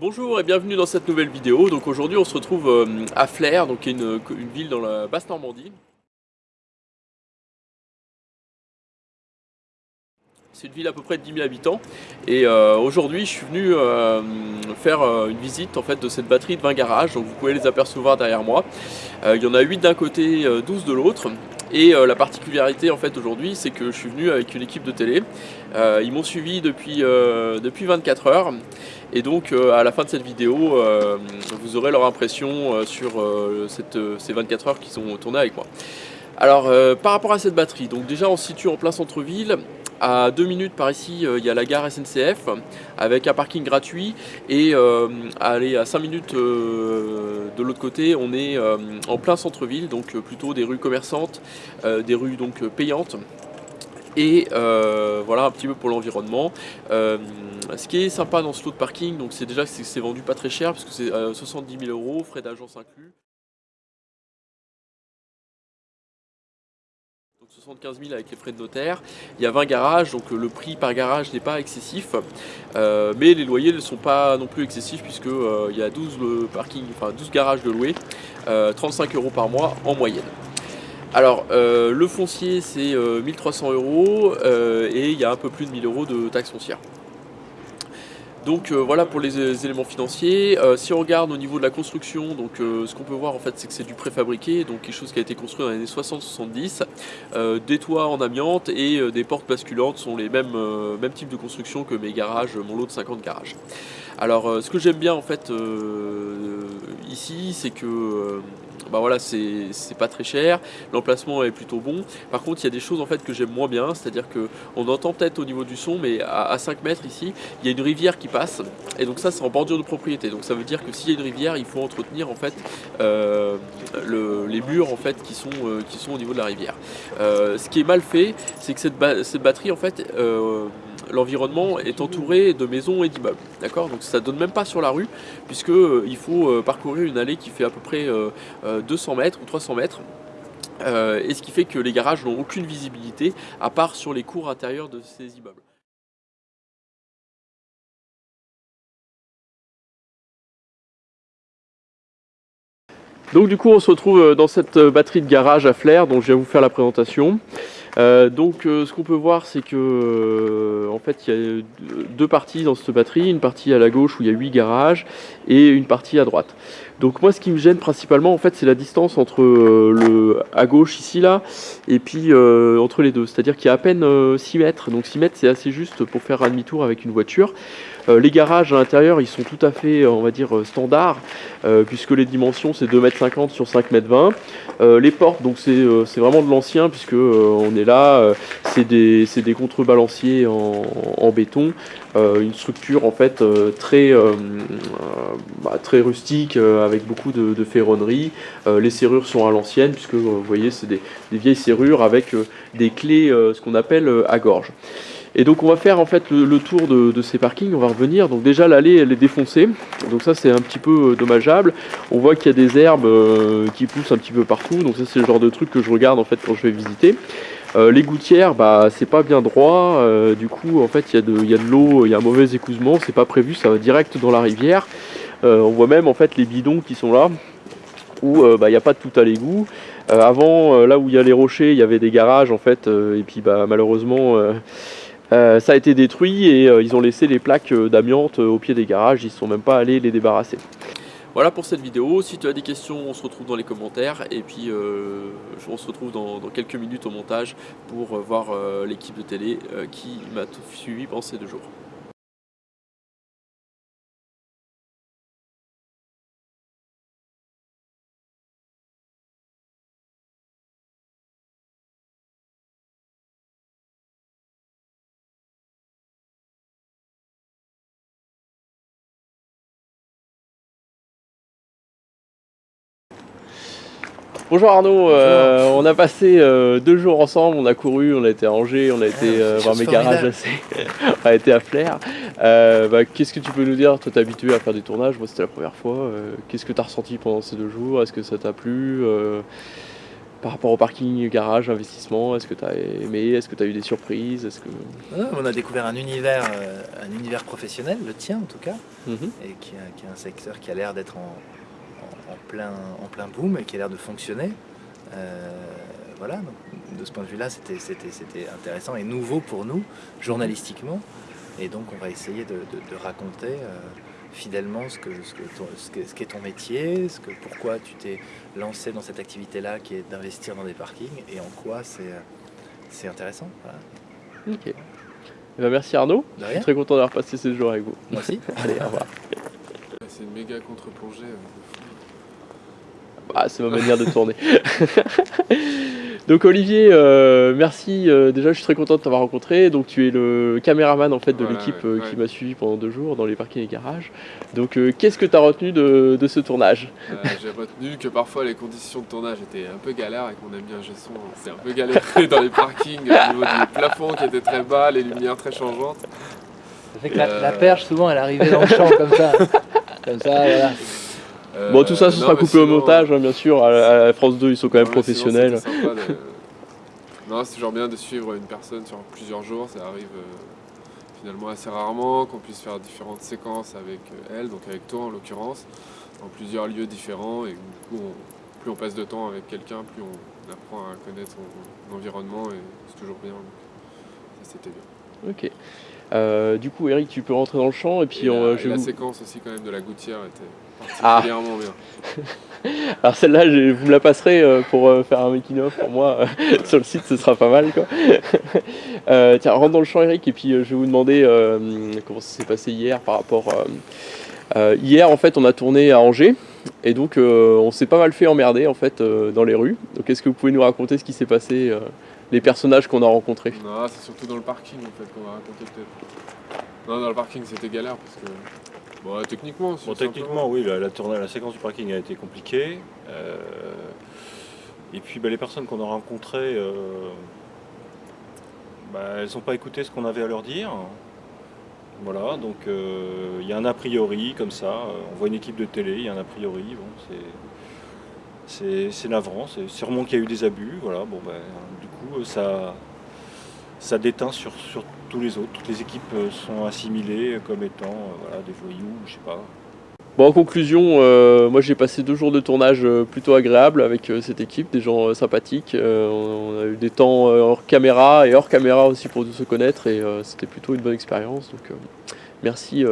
Bonjour et bienvenue dans cette nouvelle vidéo. Donc aujourd'hui on se retrouve euh, à Flers, donc une, une ville dans la basse Normandie. C'est une ville à peu près de 10 000 habitants et euh, aujourd'hui je suis venu euh, faire une visite en fait de cette batterie de 20 garages donc vous pouvez les apercevoir derrière moi. il y en a 8 d'un côté, 12 de l'autre et la particularité en fait aujourd'hui c'est que je suis venu avec une équipe de télé. ils m'ont suivi depuis, depuis 24 heures et donc euh, à la fin de cette vidéo, euh, vous aurez leur impression euh, sur ces 24 heures qui sont tournées avec moi. Alors par rapport à cette batterie, donc déjà on se situe en plein centre-ville, à 2 minutes par ici, il y a la gare SNCF avec un parking gratuit et aller à 5 minutes de l'autre côté, on est en plein centre-ville, donc plutôt des rues commerçantes, des rues donc payantes et euh, voilà un petit peu pour l'environnement. Euh, ce qui est sympa dans ce lot de parking, c'est déjà que c'est vendu pas très cher parce que c'est 70 000 euros, frais d'agence inclus. 75 000 avec les frais de notaire. Il y a 20 garages, donc le prix par garage n'est pas excessif, euh, mais les loyers ne sont pas non plus excessifs puisque il y a 12 parking, enfin 12 garages de louer, 35 euros par mois en moyenne. Alors, euh, le foncier, c'est 1300 euh, euros euh, et il y a un peu plus de 1000 euros de taxes foncières. Donc voilà pour les, éléments financiers. si on regarde au niveau de la construction, donc ce qu'on peut voir en fait c'est que c'est du préfabriqué, donc quelque chose qui a été construit dans les années 60-70. des toits en amiante et des portes basculantes sont les mêmes, mêmes types de construction que mes garages, mon lot de 50 garages. Alors ce que j'aime bien en fait ici, c'est que bah voilà, c'est pas très cher, l'emplacement est plutôt bon. Par contre, il y a des choses en fait que j'aime moins bien, c'est-à-dire qu'on entend peut-être au niveau du son, mais à, 5 mètres ici, il y a une rivière qui passe, et donc ça c'est en bordure de propriété. Donc ça veut dire que s'il y a une rivière, il faut entretenir en fait euh, les murs en fait qui sont, euh, qui sont au niveau de la rivière. Euh, ce qui est mal fait, c'est que cette, cette, batterie en fait l'environnement est entouré de maisons et d'immeubles. D'accord? Donc ça donne même pas sur la rue, puisqu'il euh, faut euh, parcourir une allée qui fait à peu près 200 euh, mètres ou 300 mètres. et ce qui fait que les garages n'ont aucune visibilité, à part sur les cours intérieurs de ces immeubles. Donc du coup on se retrouve dans cette batterie de garage à flair dont je vais vous faire la présentation. Euh, donc euh, ce qu'on peut voir c'est que euh, en fait il y a deux parties dans cette batterie, une partie à la gauche où il y a 8 garages et une partie à droite. Donc moi ce qui me gêne principalement en fait c'est la distance entre le à gauche ici là et puis entre les deux, c'est-à-dire qu'il y a à peine 6 mètres, donc 6 mètres c'est assez juste pour faire un demi-tour avec une voiture. Les garages à l'intérieur ils sont tout à fait on va dire standards puisque les dimensions c'est 2,50 m sur 5,20 m. les portes donc c'est vraiment de l'ancien puisque on est là, euh, c'est des, contrebalanciers en, béton, euh, une structure en fait euh, très, bah, très rustique avec beaucoup de, ferronnerie. les serrures sont à l'ancienne puisque vous voyez c'est des, vieilles serrures avec des clés ce qu'on appelle à gorge. Et donc on va faire en fait le, tour de, ces parkings, on va revenir. Donc déjà l'allée elle est défoncée, donc ça c'est un petit peu dommageable. On voit qu'il y a des herbes qui poussent un petit peu partout, donc ça c'est le genre de truc que je regarde en fait quand je vais visiter. Euh, les gouttières, bah, c'est pas bien droit, euh, du coup en fait il y a de, de l'eau, il y a un mauvais écousement, c'est pas prévu, ça va direct dans la rivière. Euh, on voit même en fait les bidons qui sont là, où bah, il n'y a pas de tout à l'égout. avant, là où il y a les rochers, il y avait des garages en fait, et puis bah, malheureusement ça a été détruit et ils ont laissé les plaques d'amiante au pied des garages, ils ne sont même pas allés les débarrasser. Voilà pour cette vidéo, si tu as des questions on se retrouve dans les commentaires et puis euh, on se retrouve dans, quelques minutes au montage pour euh, voir euh, l'équipe de télé qui m'a suivi pendant ces deux jours. Bonjour Arnaud, euh, on a passé euh, deux jours ensemble, on a couru, on a été à Angers, on a été ah, euh, voir mes garages assez, on a été à Flair. Bah, qu'est-ce que tu peux nous dire? Toi t'es habitué à faire des tournages, moi c'était la première fois. Qu'est-ce que tu as ressenti pendant ces deux jours? Est-ce que ça t'a plu par rapport au parking, garage, investissement? Est-ce que tu as aimé? Est-ce que tu as eu des surprises? Est-ce que... On a découvert un univers, un univers professionnel, le tien en tout cas, Mhm. et qui, est- un secteur qui a l'air d'être en plein, en plein boom et qui a l'air de fonctionner. Euh, voilà, donc, de ce point de vue-là, c'était intéressant et nouveau pour nous, journalistiquement. Et donc, on va essayer de, de- de raconter euh, fidèlement ce que ce que ton- ce que- ce qu'est ton métier, ce que, pourquoi tu t'es lancé dans cette activité-là qui est d'investir dans des parkings et en quoi c'est euh, c'est intéressant. Voilà. Ok. Eh ben, merci Arnaud. De Je rien, suis très content d'avoir passé ce jour avec vous. moi aussi. Allez, au revoir. C'est une méga contre-plongée. Ah, c'est ma manière de tourner. Donc Olivier, euh, merci. euh, déjà, je suis très content de t'avoir rencontré. Donc tu es le caméraman en fait de Voilà, l'équipe ouais, euh, ouais. qui m'a suivi pendant deux jours dans les parkings et garages. Donc euh, qu'est-ce que tu as retenu de, de ce tournage? Euh, J'ai retenu que parfois les conditions de tournage étaient un peu galères avec mon ami un gesson. C'était un peu galéré dans les parkings au niveau du plafond qui était très bas, les lumières très changeantes. Ça fait que la, Euh, la perche, souvent, elle arrivait dans le champ comme ça. Comme ça, voilà. Euh, Bon, tout ça, ce non, sera coupé au montage, hein, bien sûr. À, à France 2, ils sont quand même non, mais sinon, professionnels. sympa Non, c'est toujours bien de suivre une personne sur plusieurs jours. Ça arrive euh, finalement assez rarement qu'on puisse faire différentes séquences avec euh, elle, donc avec toi en l'occurrence, dans plusieurs lieux différents. Et du coup, on- plus on passe de temps avec quelqu'un, plus on apprend à connaître son environnement et c'est toujours bien. donc ça, c'était bien. Ok. Euh, du coup, Eric, tu peux rentrer dans le champ et puis Et on, la, et la séquence aussi quand même de la gouttière était Ah. bien. Alors celle-là, je- vous me la passerez euh, pour euh, faire un making of pour moi euh, sur le site, ce sera pas mal quoi. Euh, tiens, rentre dans le champ Eric et puis je vais vous demander euh, comment ça s'est passé hier par rapport. euh, hier en fait, on a tourné à Angers et donc on s'est pas mal fait emmerder en fait dans les rues. Donc est-ce que vous pouvez nous raconter ce qui s'est passé, les personnages qu'on a rencontrés? Non, c'est surtout dans le parking en fait qu'on va raconter peut-être. Non, dans le parking c'était galère parce que. Bon, techniquement, Bon, techniquement, oui, la, la, tournée- la séquence du parking a été compliquée. euh, et puis, bah, les personnes qu'on a rencontrées, euh, bah, elles n'ont pas écouté ce qu'on avait à leur dire. Voilà, donc euh, il y a un a priori comme ça. On voit une équipe de télé, il y a un a priori. Bon, c'est navrant. C'est sûrement qu'il y a eu des abus. Voilà, bon, ben, du coup, ça, ça déteint sur, sur tous les autres. Toutes les équipes euh, sont assimilées comme étant euh, voilà, des voyous, je sais pas. Bon, en conclusion, euh, moi j'ai passé deux jours de tournage plutôt agréables avec cette équipe, des gens sympathiques. On, on a eu des temps hors caméra et hors caméra aussi pour se connaître et c'était plutôt une bonne expérience. Donc merci,